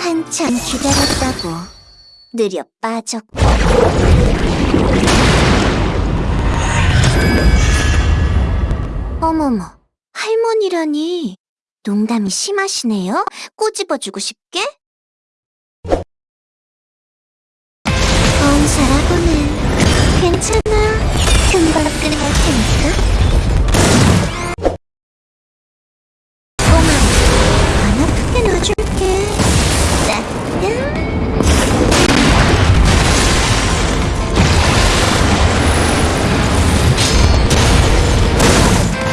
한참 기다렸다고 느려 빠졌고. 어머머 할머니라니. 농담이 심하시네요? 꼬집어주고 싶게?